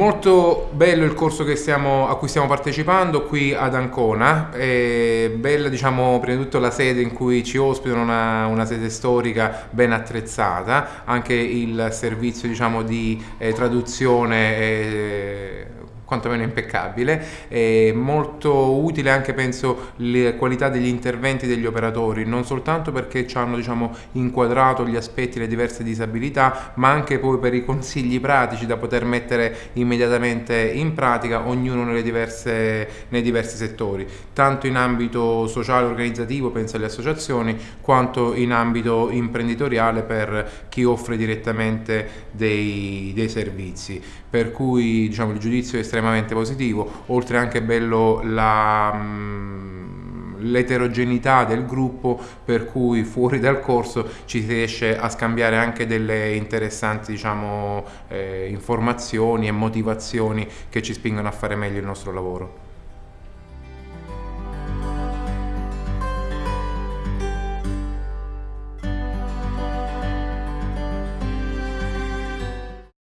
Molto bello il corso stiamo, a cui stiamo partecipando qui ad Ancona, è bella diciamo prima di tutto la sede in cui ci ospitano, una, una sede storica ben attrezzata, anche il servizio diciamo di eh, traduzione eh, quantomeno impeccabile, è molto utile anche penso le qualità degli interventi degli operatori, non soltanto perché ci hanno diciamo, inquadrato gli aspetti, le diverse disabilità, ma anche poi per i consigli pratici da poter mettere immediatamente in pratica ognuno nelle diverse, nei diversi settori, tanto in ambito sociale organizzativo, penso alle associazioni, quanto in ambito imprenditoriale per chi offre direttamente dei, dei servizi. Per cui diciamo, il giudizio è estremamente estremamente positivo, oltre anche bello la mm, l'eterogeneità del gruppo per cui fuori dal corso ci si riesce a scambiare anche delle interessanti diciamo, eh, informazioni e motivazioni che ci spingono a fare meglio il nostro lavoro.